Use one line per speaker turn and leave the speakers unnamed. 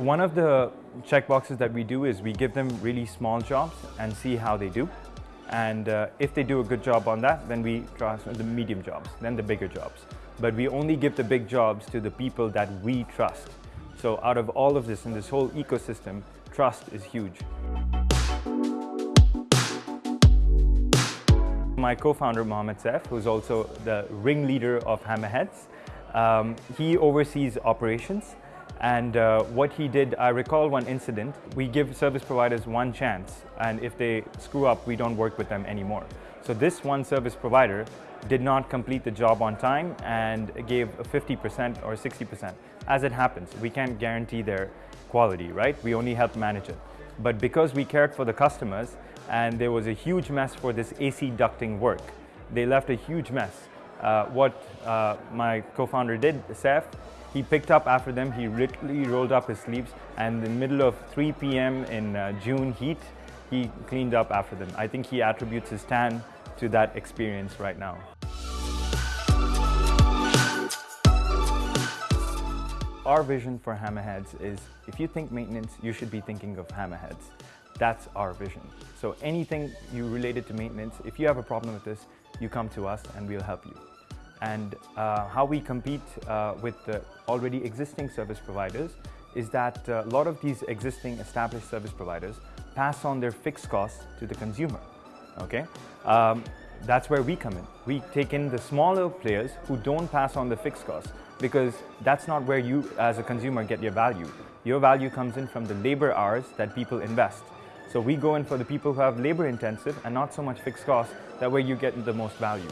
One of the checkboxes that we do is we give them really small jobs and see how they do. And uh, if they do a good job on that, then we transfer the medium jobs, then the bigger jobs. But we only give the big jobs to the people that we trust. So out of all of this in this whole ecosystem, trust is huge. My co-founder Mohammed Saif, who's also the ringleader of Hammerheads, um, he oversees operations and uh, what he did, I recall one incident. We give service providers one chance and if they screw up, we don't work with them anymore. So this one service provider did not complete the job on time and gave 50% or 60%. As it happens, we can't guarantee their quality, right? We only help manage it. But because we cared for the customers and there was a huge mess for this AC ducting work, they left a huge mess. Uh, what uh, my co-founder did, Saif, he picked up after them, he literally rolled up his sleeves and in the middle of 3 p.m. in uh, June heat, he cleaned up after them. I think he attributes his tan to that experience right now. Our vision for Hammerheads is if you think maintenance, you should be thinking of Hammerheads. That's our vision. So anything you related to maintenance, if you have a problem with this, you come to us and we'll help you and uh, how we compete uh, with the already existing service providers is that uh, a lot of these existing established service providers pass on their fixed costs to the consumer. Okay, um, that's where we come in. We take in the smaller players who don't pass on the fixed costs because that's not where you as a consumer get your value. Your value comes in from the labor hours that people invest. So we go in for the people who have labor intensive and not so much fixed costs, that way you get the most value.